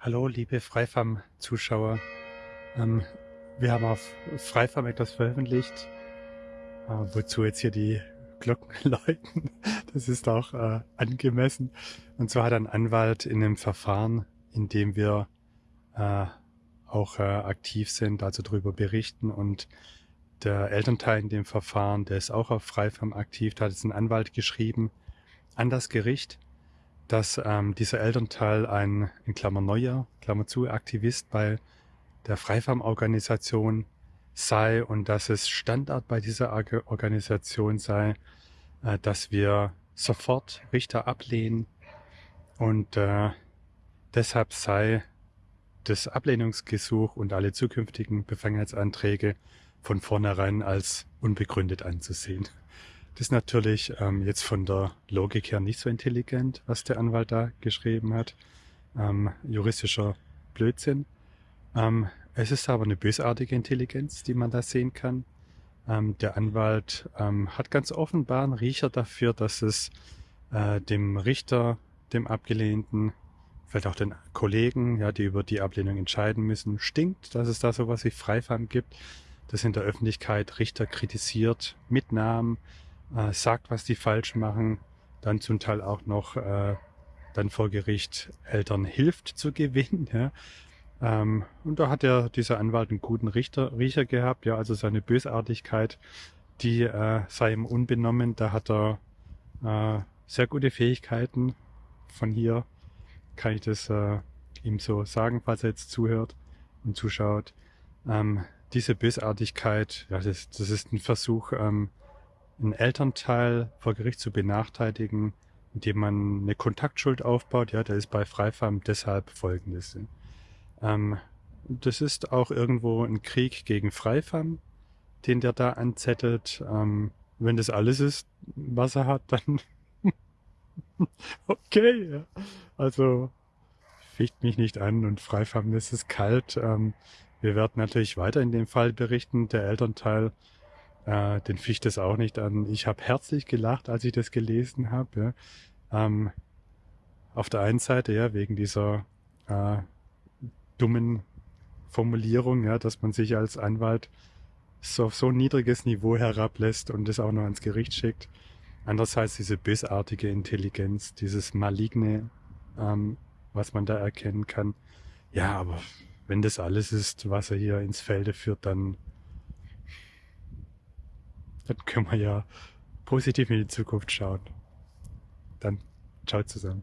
Hallo, liebe Freifam-Zuschauer. Ähm, wir haben auf Freifam etwas veröffentlicht, äh, wozu jetzt hier die Glocken läuten. Das ist auch äh, angemessen. Und zwar hat ein Anwalt in einem Verfahren, in dem wir äh, auch äh, aktiv sind, also darüber berichten und der Elternteil in dem Verfahren, der ist auch auf Freifam aktiv, da hat jetzt ein Anwalt geschrieben an das Gericht, dass ähm, dieser Elternteil ein, in Klammer neuer, Klammer zu, Aktivist bei der Freifarm-Organisation sei und dass es Standard bei dieser Organisation sei, äh, dass wir sofort Richter ablehnen und äh, deshalb sei das Ablehnungsgesuch und alle zukünftigen Befangenheitsanträge von vornherein als unbegründet anzusehen. Das ist natürlich ähm, jetzt von der Logik her nicht so intelligent, was der Anwalt da geschrieben hat. Ähm, juristischer Blödsinn. Ähm, es ist aber eine bösartige Intelligenz, die man da sehen kann. Ähm, der Anwalt ähm, hat ganz offenbar einen Riecher dafür, dass es äh, dem Richter, dem Abgelehnten, vielleicht auch den Kollegen, ja, die über die Ablehnung entscheiden müssen, stinkt, dass es da sowas wie Freifam gibt, das in der Öffentlichkeit Richter kritisiert, mit Namen, äh, sagt, was die falsch machen, dann zum Teil auch noch äh, dann vor Gericht Eltern hilft zu gewinnen. Ja. Ähm, und da hat ja dieser Anwalt einen guten Richter, Riecher gehabt, ja, also seine Bösartigkeit, die äh, sei ihm unbenommen. Da hat er äh, sehr gute Fähigkeiten. Von hier kann ich das äh, ihm so sagen, falls er jetzt zuhört und zuschaut. Ähm, diese Bösartigkeit, ja, das, das ist ein Versuch, ähm, einen Elternteil vor Gericht zu benachteiligen, indem man eine Kontaktschuld aufbaut. Ja, da ist bei Freifam deshalb folgendes. Ähm, das ist auch irgendwo ein Krieg gegen Freifam, den der da anzettelt. Ähm, wenn das alles ist, was er hat, dann okay. Ja. Also ficht mich nicht an und Freifam, es ist kalt. Ähm, wir werden natürlich weiter in dem Fall berichten. Der Elternteil äh, den ficht es auch nicht an. Ich habe herzlich gelacht, als ich das gelesen habe. Ja. Ähm, auf der einen Seite ja wegen dieser äh, dummen Formulierung, ja, dass man sich als Anwalt so auf so ein niedriges Niveau herablässt und das auch noch ans Gericht schickt. Andererseits diese bösartige Intelligenz, dieses maligne, ähm, was man da erkennen kann. Ja, aber wenn das alles ist, was er hier ins Felde führt, dann dann können wir ja positiv in die Zukunft schauen. Dann ciao zusammen.